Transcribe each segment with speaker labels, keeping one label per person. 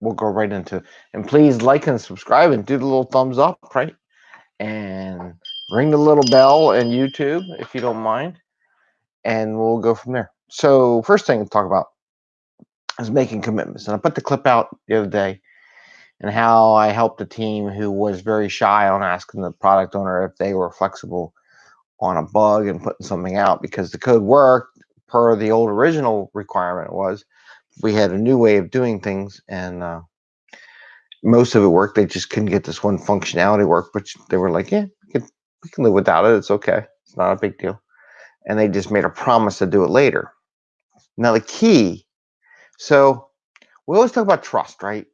Speaker 1: we'll go right into. And please like and subscribe and do the little thumbs up, right? And ring the little bell in YouTube if you don't mind. And we'll go from there. So first thing to talk about is making commitments. And I put the clip out the other day and how I helped a team who was very shy on asking the product owner if they were flexible on a bug and putting something out because the code worked per the old original requirement was we had a new way of doing things and uh, most of it worked they just couldn't get this one functionality work but they were like yeah we can, we can live without it it's okay it's not a big deal and they just made a promise to do it later now the key so we always talk about trust right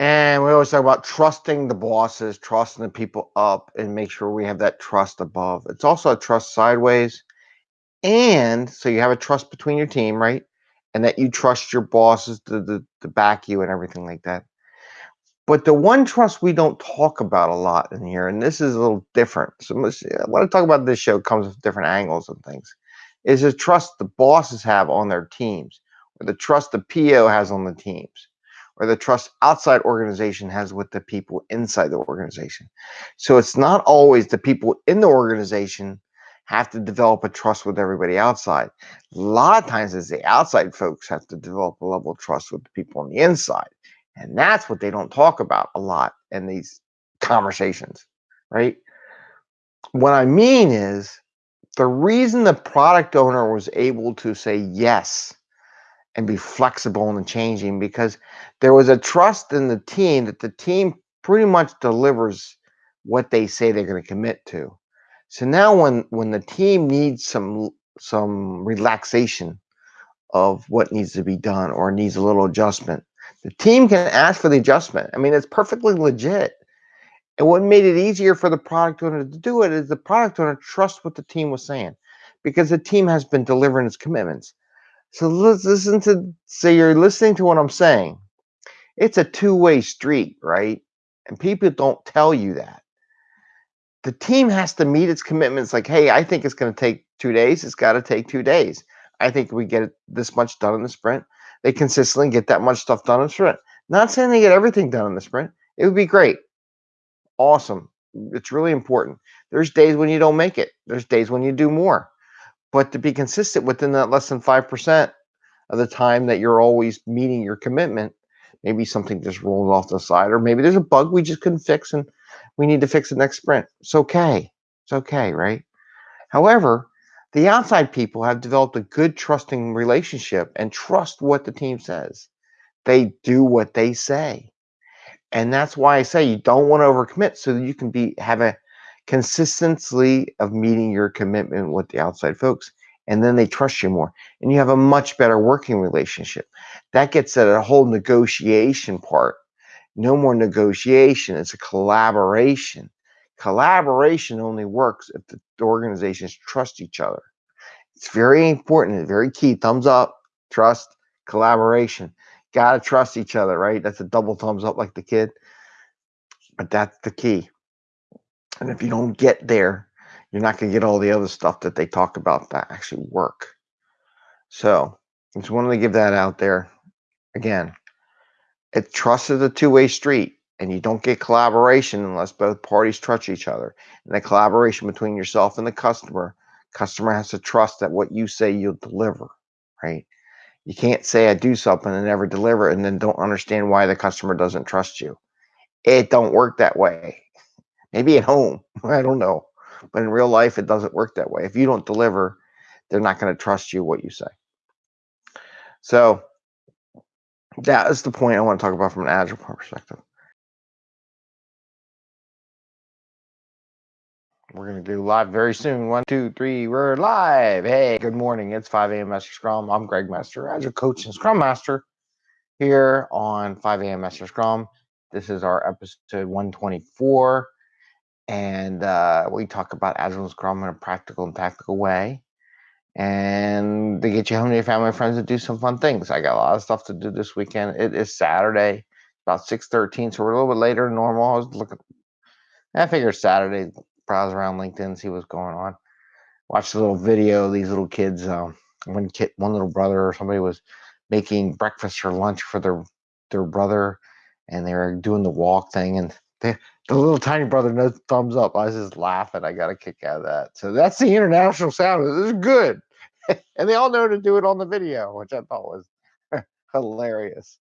Speaker 1: and we always talk about trusting the bosses, trusting the people up, and make sure we have that trust above. It's also a trust sideways. And so you have a trust between your team, right? And that you trust your bosses to, to, to back you and everything like that. But the one trust we don't talk about a lot in here, and this is a little different. So what I want to talk about this show comes with different angles and things, is the trust the bosses have on their teams, or the trust the PO has on the teams or the trust outside organization has with the people inside the organization. So it's not always the people in the organization have to develop a trust with everybody outside. A lot of times it's the outside folks have to develop a level of trust with the people on the inside. And that's what they don't talk about a lot in these conversations, right? What I mean is the reason the product owner was able to say yes and be flexible and changing because there was a trust in the team that the team pretty much delivers what they say they're going to commit to. So now when when the team needs some some relaxation of what needs to be done or needs a little adjustment, the team can ask for the adjustment. I mean, it's perfectly legit. And what made it easier for the product owner to do it is the product owner trusts what the team was saying because the team has been delivering its commitments. So let's listen to say you're listening to what I'm saying. It's a two-way street, right? And people don't tell you that. The team has to meet its commitments like, hey, I think it's going to take two days. It's got to take two days. I think we get this much done in the sprint. They consistently get that much stuff done in the sprint. Not saying they get everything done in the sprint. It would be great. Awesome. It's really important. There's days when you don't make it. There's days when you do more but to be consistent within that less than 5% of the time that you're always meeting your commitment, maybe something just rolls off the side, or maybe there's a bug we just couldn't fix and we need to fix it next sprint. It's okay. It's okay, right? However, the outside people have developed a good trusting relationship and trust what the team says. They do what they say. And that's why I say you don't want to overcommit so that you can be have a consistency of meeting your commitment with the outside folks and then they trust you more and you have a much better working relationship that gets at a whole negotiation part no more negotiation it's a collaboration. Collaboration only works if the organizations trust each other. It's very important very key thumbs up trust collaboration. Gotta trust each other right? That's a double thumbs up like the kid but that's the key. And if you don't get there, you're not going to get all the other stuff that they talk about that actually work. So just wanted to give that out there. Again, it trust is a two-way street and you don't get collaboration unless both parties trust each other. And the collaboration between yourself and the customer, customer has to trust that what you say you'll deliver, right? You can't say I do something and never deliver and then don't understand why the customer doesn't trust you. It don't work that way. Maybe at home, I don't know. But in real life, it doesn't work that way. If you don't deliver, they're not going to trust you what you say. So that is the point I want to talk about from an agile perspective. We're going to do live very soon. One, two, three, we're live. Hey, good morning. It's 5 a.m. Master Scrum. I'm Greg Master, Agile Coach and Scrum Master here on 5 a.m. Master Scrum. This is our episode 124 and uh, we talk about Agile Scrum in a practical and tactical way. And they get you home to your family and friends to do some fun things. I got a lot of stuff to do this weekend. It is Saturday, about 6.13, so we're a little bit later than normal. I was looking, I figured Saturday, browse around LinkedIn, see what's going on. Watch a little video. These little kids, um, one kid, one little brother or somebody was making breakfast or lunch for their their brother, and they were doing the walk thing, and they, the little tiny brother no thumbs up. I was just laughing. I got a kick out of that. So that's the international sound. This is good, and they all know to do it on the video, which I thought was hilarious.